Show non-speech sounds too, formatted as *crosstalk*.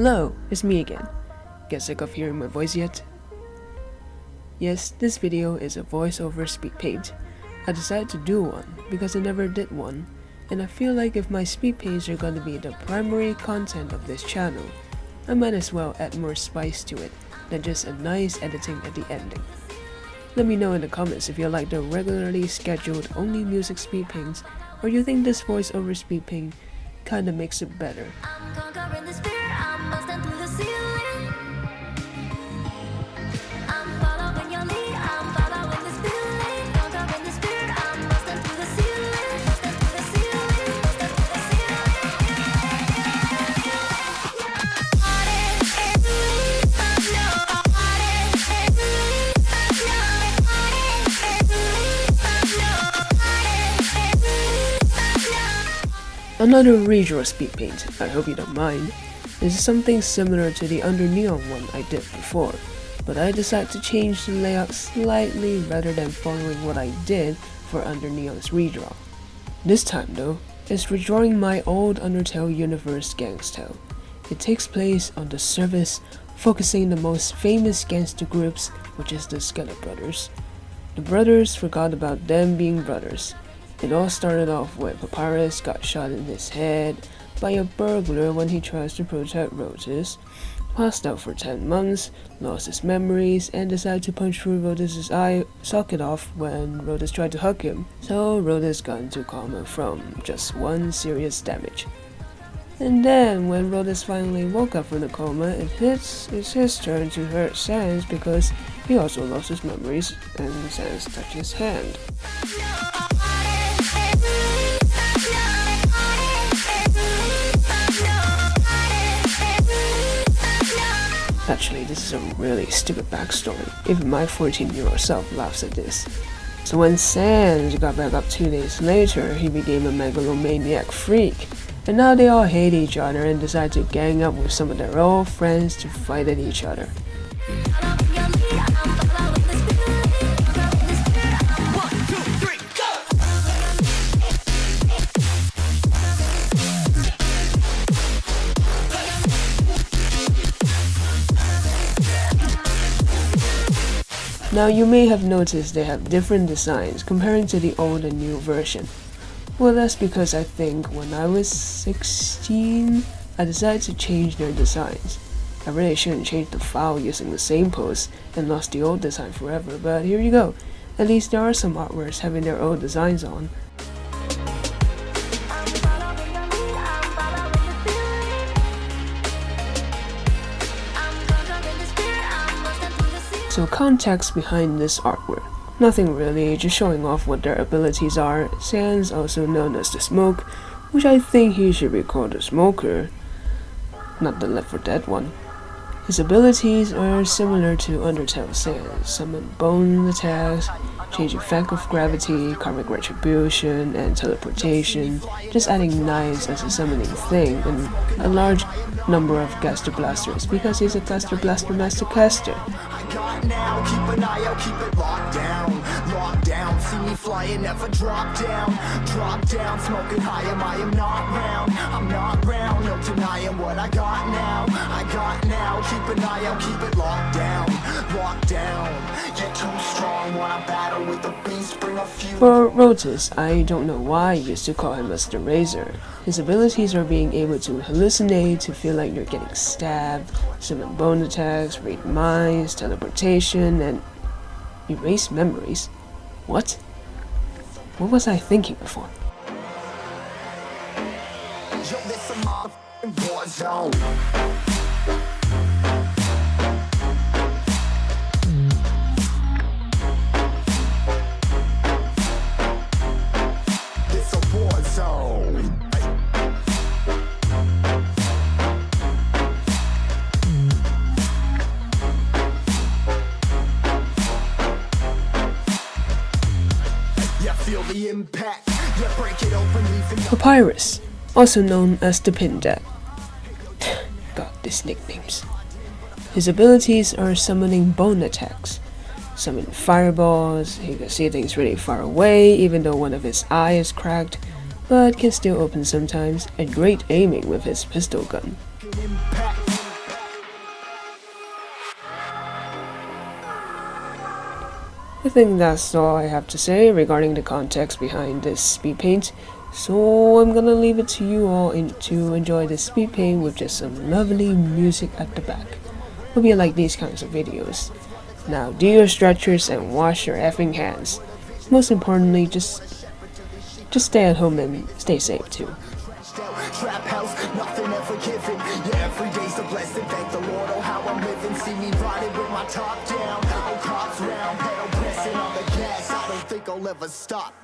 Hello, it's me again. Get sick of hearing my voice yet? Yes, this video is a voiceover speed paint. I decided to do one because I never did one, and I feel like if my speed paints are gonna be the primary content of this channel, I might as well add more spice to it than just a nice editing at the ending. Let me know in the comments if you like the regularly scheduled only music speed paints or you think this voiceover speed paint kinda makes it better. Another redraw speed paint, I hope you don't mind. Is something similar to the Under Neon one I did before, but I decided to change the layout slightly rather than following what I did for Under Neon's redraw. This time though, it's redrawing my old Undertale universe gangsta. It takes place on the surface, focusing the most famous gangster groups, which is the Skeleton Brothers. The brothers forgot about them being brothers, it all started off when Papyrus got shot in his head by a burglar when he tries to protect Rotus, passed out for 10 months, lost his memories, and decided to punch through Rotus's eye socket off when Rotus tried to hug him, so Rotus got into coma from just one serious damage. And then, when Rotus finally woke up from the coma, it hits, it's his turn to hurt Sans because he also lost his memories and Sans touched his hand. Actually, this is a really stupid backstory. Even my 14-year-old self laughs at this. So when Sans got back up two days later, he became a megalomaniac freak. And now they all hate each other and decide to gang up with some of their old friends to fight at each other. Now you may have noticed they have different designs comparing to the old and new version. Well that's because I think when I was 16, I decided to change their designs. I really shouldn't change the file using the same pose and lost the old design forever, but here you go. At least there are some artworks having their old designs on. So context behind this artwork. Nothing really, just showing off what their abilities are. Sans, also known as the Smoke, which I think he should be called the Smoker, not the Left 4 Dead one. His abilities are similar to Undertale Sans, summon bone attacks, change effect of gravity, karmic retribution, and teleportation, just adding knives as a summoning thing, and a large number of Gaster Blasters because he's a caster blaster master caster. See me flying, never drop down. Drop down, smoking high, am I am not round? I'm not round, no denying what I got an eye out, keep it locked down Locked down, you're too strong When I battle with the beast, bring a few For Rotus, I don't know why I used to call him Mr. Razor his abilities are being able to hallucinate, to feel like you're getting stabbed, summon bone attacks, read minds, teleportation, and erase memories. What? What was I thinking before? Yo, Papyrus, also known as the Pindat. *sighs* God, these nicknames. His abilities are summoning bone attacks, summon fireballs, he can see things really far away even though one of his eyes is cracked, but can still open sometimes, and great aiming with his pistol gun. I think that's all I have to say regarding the context behind this speed paint. So I'm gonna leave it to you all in, to enjoy this speed paint with just some lovely music at the back. Hope you like these kinds of videos. Now do your stretchers and wash your effing hands. Most importantly, just just stay at home and stay safe too. Trap house, nothing ever given. Yeah, every day's a blessing. Thank the Lord, oh how I'm living. See me riding with my top down. Think I'll ever stop.